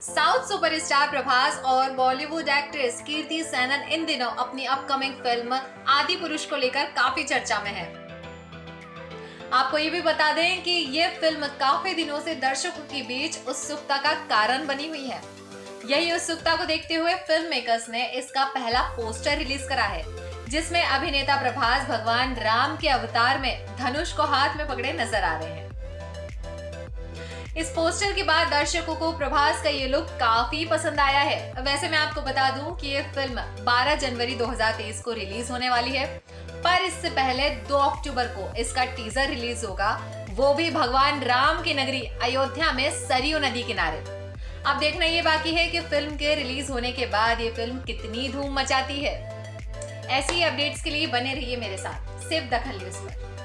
South superstar Prabhas और Bollywood actress Kriti Sanon इन दिनों अपनी अपकमिंग फ़िल्म आदि पुरुष को लेकर काफ़ी चर्चा में है। आपको ये भी बता दें कि ये फ़िल्म काफ़ी दिनों से दर्शकों के बीच उत्सुकता का कारण बनी हुई है। यही उत्सुकता को देखते हुए फ़िल्म मेकर्स ने इसका पहला पोस्टर रिलीज़ करा है, जिसमें अभिनेता प्रभास भगवान राम के अवतार में धनुष को हाथ में पकड़े नज़र आ रहे हैं। इस पोस्टर के बाद दर्शकों को प्रभास का ये लुक काफ़ी पसंद आया है। वैसे मैं आपको बता दूँ कि ये फ़िल्म 12 जनवरी 2023 को रिलीज़ होने वाली है। पर इससे पहले 2 अक्टूबर को इसका टीजर रिलीज़ होगा। वो भी भगवान राम की नगरी अयोध्या में सरयू नदी किनारे। अब देखना ये बाकी है कि फ़िल्म के रिलीज़ होने के बाद ये फ़िल्म कितनी धूम मचाती है। ऐसी अपडेट्स के लिए बने रहिए मेरे साथ, सिर्फ़ दखल न्यूज़ पर।